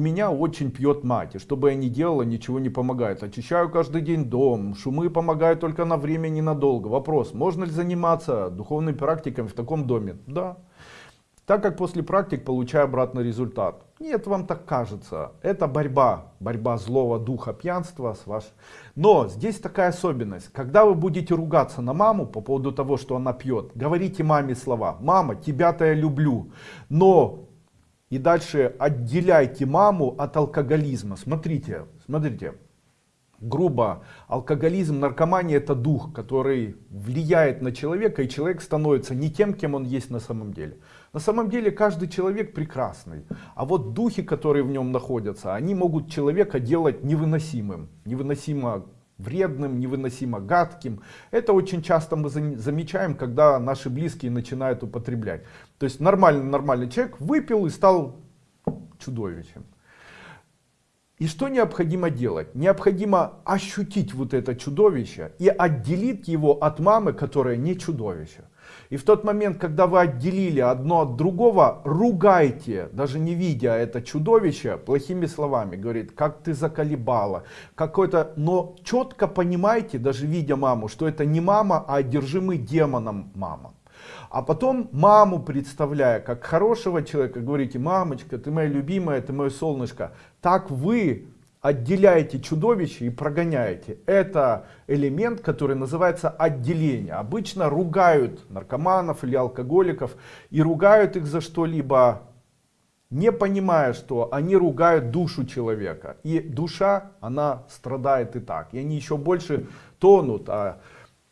Меня очень пьет мать, и что бы я ни делала, ничего не помогает. Очищаю каждый день дом, шумы помогают только на время ненадолго. Вопрос, можно ли заниматься духовными практиками в таком доме? Да. Так как после практик получаю обратный результат. Нет, вам так кажется. Это борьба, борьба злого духа пьянства с ваш. Но здесь такая особенность. Когда вы будете ругаться на маму по поводу того, что она пьет, говорите маме слова. Мама, тебя-то я люблю. Но и дальше отделяйте маму от алкоголизма. Смотрите, смотрите. Грубо, алкоголизм, наркомания это дух, который влияет на человека, и человек становится не тем, кем он есть на самом деле. На самом деле каждый человек прекрасный, а вот духи, которые в нем находятся, они могут человека делать невыносимым, невыносимо вредным, невыносимо гадким. Это очень часто мы замечаем, когда наши близкие начинают употреблять. То есть нормальный, нормальный человек выпил и стал чудовищем. И что необходимо делать? Необходимо ощутить вот это чудовище и отделить его от мамы, которая не чудовище. И в тот момент, когда вы отделили одно от другого, ругайте, даже не видя это чудовище, плохими словами. Говорит, как ты заколебала. Какой-то, но четко понимайте, даже видя маму, что это не мама, а одержимый демоном мама. А потом маму представляя как хорошего человека, говорите, мамочка, ты моя любимая, ты мое солнышко. Так вы отделяете чудовище и прогоняете. Это элемент, который называется отделение. Обычно ругают наркоманов или алкоголиков и ругают их за что-либо, не понимая, что они ругают душу человека. И душа, она страдает и так. И они еще больше тонут. А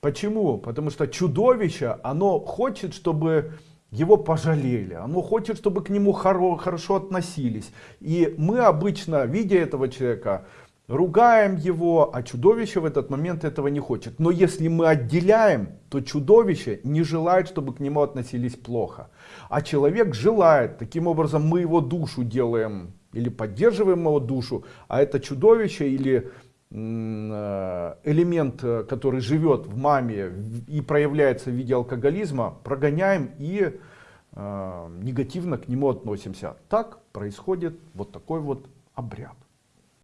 почему? Потому что чудовище, оно хочет, чтобы его пожалели, оно хочет, чтобы к нему хоро, хорошо относились. И мы обычно, видя этого человека, ругаем его, а чудовище в этот момент этого не хочет. Но если мы отделяем, то чудовище не желает, чтобы к нему относились плохо. А человек желает, таким образом мы его душу делаем или поддерживаем его душу, а это чудовище или элемент, э, который живет в маме и проявляется в виде алкоголизма, прогоняем и э, негативно к нему относимся. Так происходит вот такой вот обряд.